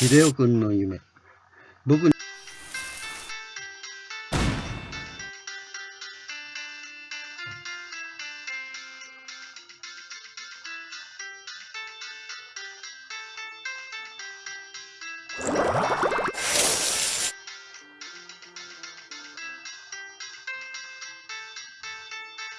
秀夫君の夢。僕